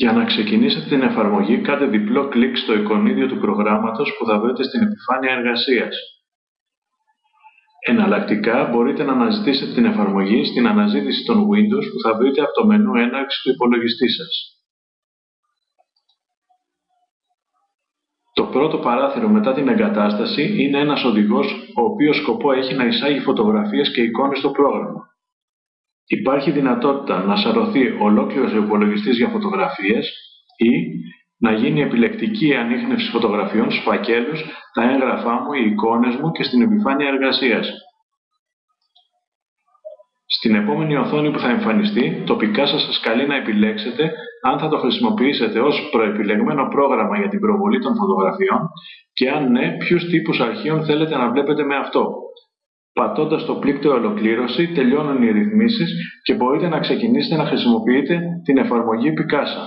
Για να ξεκινήσετε την εφαρμογή, κάντε διπλό κλικ στο εικονίδιο του προγράμματος που θα βρείτε στην επιφάνεια εργασίας. Εναλλακτικά, μπορείτε να αναζητήσετε την εφαρμογή στην αναζήτηση των Windows που θα βρείτε από το μενού έναρξη του υπολογιστή σας. Το πρώτο παράθυρο μετά την εγκατάσταση είναι ένας οδηγός ο οποίος σκοπό έχει να εισάγει φωτογραφίες και εικόνες στο πρόγραμμα. Υπάρχει δυνατότητα να σαρωθεί ολόκληρος ο υπολογιστής για φωτογραφίες ή να γίνει επιλεκτική ανείχνευση φωτογραφιών στους φακέλους, τα έγγραφά μου, οι εικόνες μου και στην επιφάνεια εργασίας. Στην επόμενη οθόνη που θα εμφανιστεί, τοπικά σας σας καλεί να επιλέξετε αν θα το χρησιμοποιήσετε ως προεπιλεγμένο πρόγραμμα για την προβολή των φωτογραφιών και αν ναι, ποιους τύπους αρχείων θέλετε να βλέπετε με αυτό. Πατώντας το πλήκτρο ολοκλήρωση, τελειώνουν οι ρυθμίσεις και μπορείτε να ξεκινήσετε να χρησιμοποιείτε την εφαρμογή Picasa.